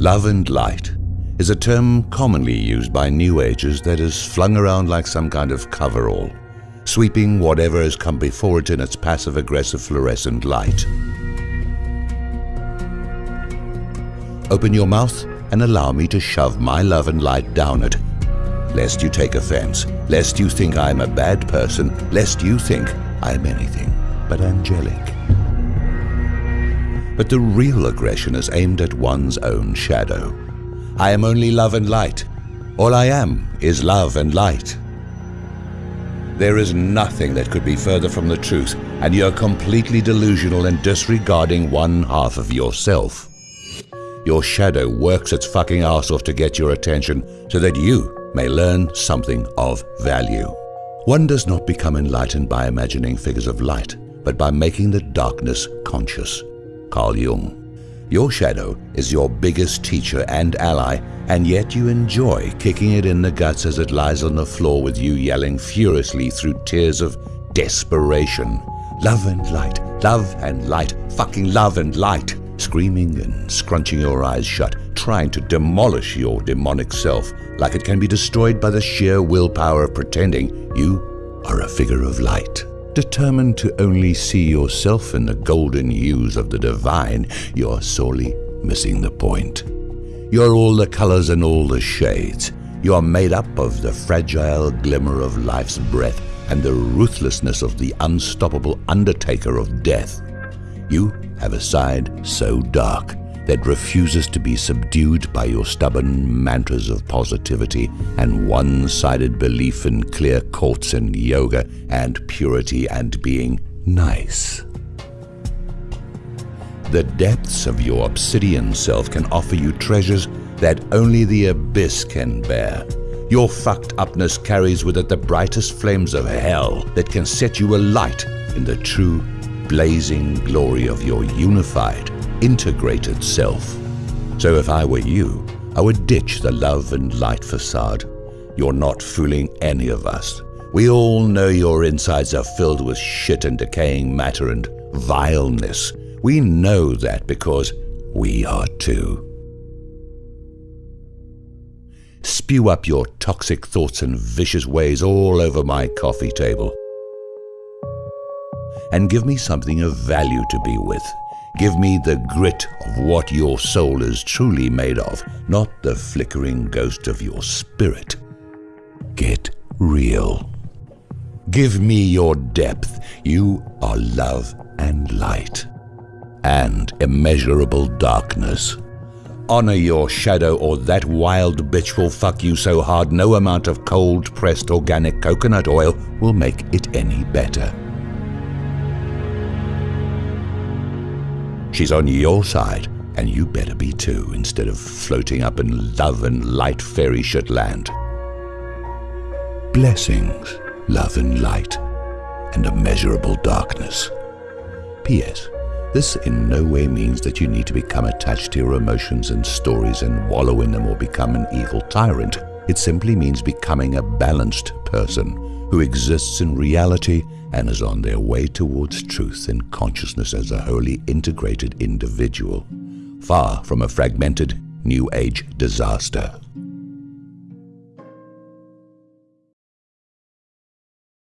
Love and light is a term commonly used by New Agers that is flung around like some kind of coverall, sweeping whatever has come before it in its passive-aggressive fluorescent light. Open your mouth and allow me to shove my love and light down it, lest you take offense, lest you think I'm a bad person, lest you think I'm anything but angelic. But the real aggression is aimed at one's own shadow. I am only love and light. All I am is love and light. There is nothing that could be further from the truth, and you're completely delusional and disregarding one half of yourself. Your shadow works its fucking ass off to get your attention so that you may learn something of value. One does not become enlightened by imagining figures of light, but by making the darkness conscious. Carl Jung. Your shadow is your biggest teacher and ally, and yet you enjoy kicking it in the guts as it lies on the floor with you yelling furiously through tears of desperation. Love and light, love and light, fucking love and light. Screaming and scrunching your eyes shut, trying to demolish your demonic self like it can be destroyed by the sheer willpower of pretending you are a figure of light. Determined to only see yourself in the golden hues of the divine, you're sorely missing the point. You're all the colors and all the shades. You're made up of the fragile glimmer of life's breath and the ruthlessness of the unstoppable undertaker of death. You have a side so dark that refuses to be subdued by your stubborn mantras of positivity and one-sided belief in clear quartz and yoga and purity and being nice. The depths of your obsidian self can offer you treasures that only the abyss can bear. Your fucked upness carries with it the brightest flames of hell that can set you alight in the true blazing glory of your unified, integrated self. So if I were you, I would ditch the love and light facade. You're not fooling any of us. We all know your insides are filled with shit and decaying matter and vileness. We know that because we are too. Spew up your toxic thoughts and vicious ways all over my coffee table. And give me something of value to be with. Give me the grit of what your soul is truly made of, not the flickering ghost of your spirit. Get real. Give me your depth. You are love and light and immeasurable darkness. Honor your shadow or that wild bitch will fuck you so hard no amount of cold pressed organic coconut oil will make it any better. She's on your side, and you better be too, instead of floating up in love and light fairy shit land. Blessings, love and light, and immeasurable darkness. P.S. This in no way means that you need to become attached to your emotions and stories and wallow in them or become an evil tyrant. It simply means becoming a balanced person who exists in reality and is on their way towards truth and consciousness as a wholly integrated individual, far from a fragmented New Age disaster.